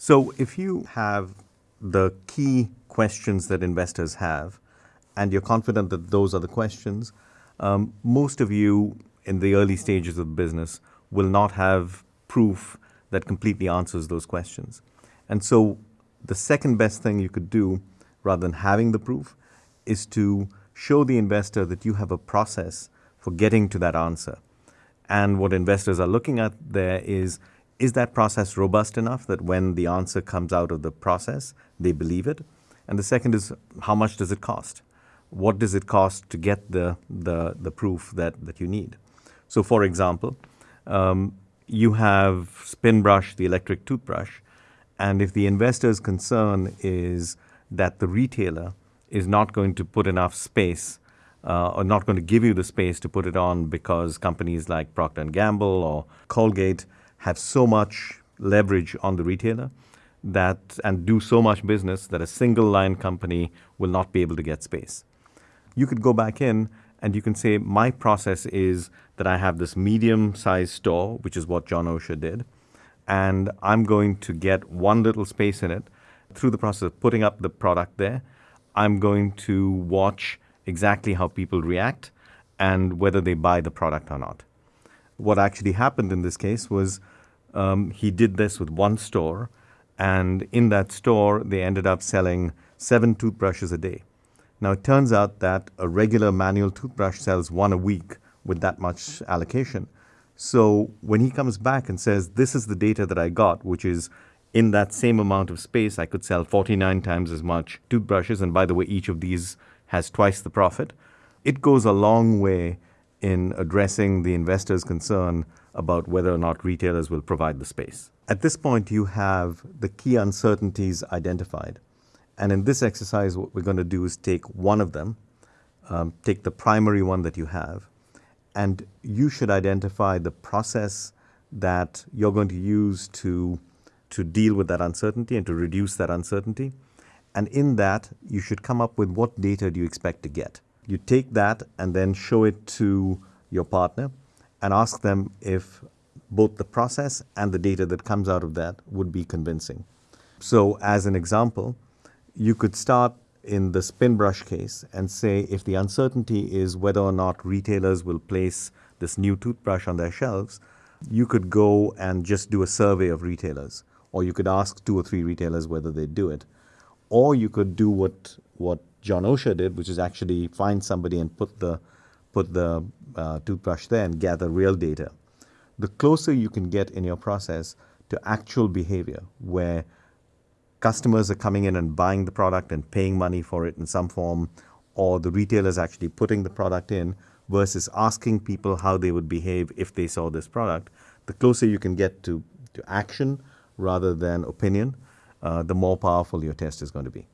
So if you have the key questions that investors have, and you're confident that those are the questions, um, most of you in the early stages of business will not have proof that completely answers those questions. And so the second best thing you could do, rather than having the proof, is to show the investor that you have a process for getting to that answer. And what investors are looking at there is, is that process robust enough that when the answer comes out of the process, they believe it? And the second is, how much does it cost? What does it cost to get the, the, the proof that, that you need? So for example, um, you have Spinbrush, the electric toothbrush, and if the investor's concern is that the retailer is not going to put enough space uh, or not going to give you the space to put it on because companies like Procter & Gamble or Colgate have so much leverage on the retailer that and do so much business that a single line company will not be able to get space. You could go back in and you can say, my process is that I have this medium sized store, which is what John Osher did, and I'm going to get one little space in it. Through the process of putting up the product there, I'm going to watch exactly how people react and whether they buy the product or not. What actually happened in this case was um, he did this with one store, and in that store, they ended up selling seven toothbrushes a day. Now, it turns out that a regular manual toothbrush sells one a week with that much allocation. So when he comes back and says, this is the data that I got, which is in that same amount of space, I could sell 49 times as much toothbrushes. And by the way, each of these has twice the profit. It goes a long way in addressing the investor's concern about whether or not retailers will provide the space. At this point, you have the key uncertainties identified. And in this exercise, what we're going to do is take one of them, um, take the primary one that you have, and you should identify the process that you're going to use to, to deal with that uncertainty and to reduce that uncertainty. And in that, you should come up with what data do you expect to get. You take that and then show it to your partner and ask them if both the process and the data that comes out of that would be convincing. So as an example, you could start in the Spinbrush case and say if the uncertainty is whether or not retailers will place this new toothbrush on their shelves, you could go and just do a survey of retailers, or you could ask two or three retailers whether they do it. Or you could do what, what John Osher did, which is actually find somebody and put the, put the uh, toothbrush there and gather real data. The closer you can get in your process to actual behavior, where customers are coming in and buying the product and paying money for it in some form, or the retailers actually putting the product in versus asking people how they would behave if they saw this product, the closer you can get to, to action rather than opinion, uh, the more powerful your test is going to be.